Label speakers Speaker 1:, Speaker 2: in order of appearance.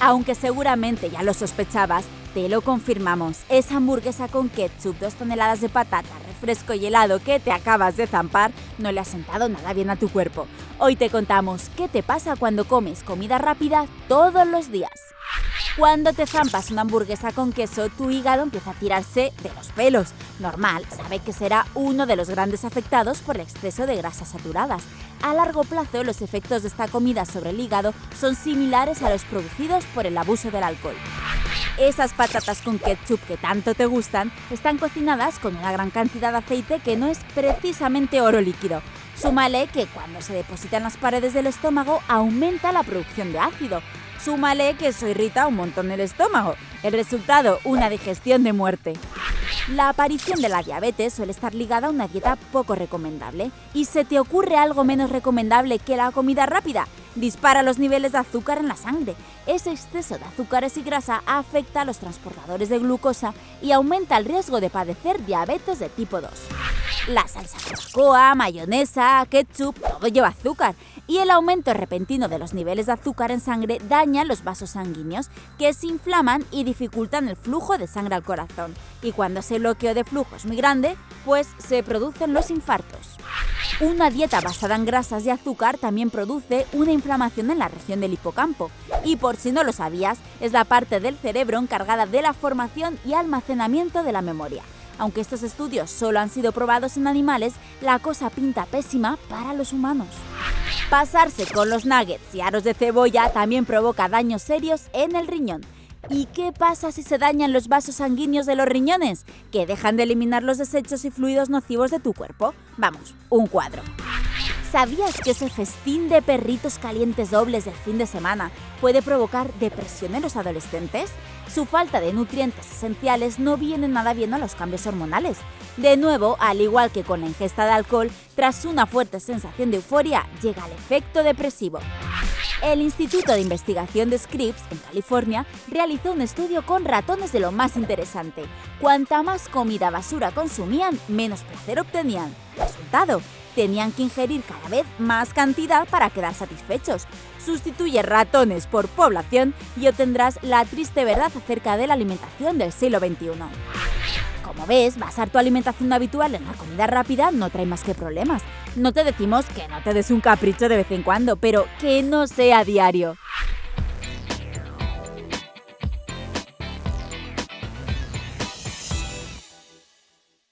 Speaker 1: Aunque seguramente ya lo sospechabas, te lo confirmamos. Esa hamburguesa con ketchup, dos toneladas de patata, refresco y helado que te acabas de zampar no le ha sentado nada bien a tu cuerpo. Hoy te contamos qué te pasa cuando comes comida rápida todos los días. Cuando te zampas una hamburguesa con queso, tu hígado empieza a tirarse de los pelos. Normal, sabe que será uno de los grandes afectados por el exceso de grasas saturadas. A largo plazo, los efectos de esta comida sobre el hígado son similares a los producidos por el abuso del alcohol. Esas patatas con ketchup que tanto te gustan están cocinadas con una gran cantidad de aceite que no es precisamente oro líquido. Súmale que cuando se deposita en las paredes del estómago aumenta la producción de ácido. Súmale que eso irrita un montón el estómago. El resultado, una digestión de muerte. La aparición de la diabetes suele estar ligada a una dieta poco recomendable. ¿Y se te ocurre algo menos recomendable que la comida rápida? Dispara los niveles de azúcar en la sangre. Ese exceso de azúcares y grasa afecta a los transportadores de glucosa y aumenta el riesgo de padecer diabetes de tipo 2. La salsa coa, mayonesa, ketchup, todo lleva azúcar y el aumento repentino de los niveles de azúcar en sangre daña los vasos sanguíneos que se inflaman y dificultan el flujo de sangre al corazón. Y cuando ese bloqueo de flujo es muy grande, pues se producen los infartos. Una dieta basada en grasas y azúcar también produce una inflamación en la región del hipocampo. Y por si no lo sabías, es la parte del cerebro encargada de la formación y almacenamiento de la memoria. Aunque estos estudios solo han sido probados en animales, la cosa pinta pésima para los humanos. Pasarse con los nuggets y aros de cebolla también provoca daños serios en el riñón. ¿Y qué pasa si se dañan los vasos sanguíneos de los riñones? Que dejan de eliminar los desechos y fluidos nocivos de tu cuerpo. Vamos, un cuadro. ¿Sabías que ese festín de perritos calientes dobles del fin de semana puede provocar depresión en los adolescentes? Su falta de nutrientes esenciales no viene nada bien a los cambios hormonales. De nuevo, al igual que con la ingesta de alcohol, tras una fuerte sensación de euforia, llega el efecto depresivo. El Instituto de Investigación de Scripps, en California, realizó un estudio con ratones de lo más interesante. Cuanta más comida basura consumían, menos placer obtenían. Resultado, tenían que ingerir cada vez más cantidad para quedar satisfechos. Sustituye ratones por población y obtendrás la triste verdad acerca de la alimentación del siglo XXI. Como ves, basar tu alimentación habitual en la comida rápida no trae más que problemas. No te decimos que no te des un capricho de vez en cuando, pero que no sea diario.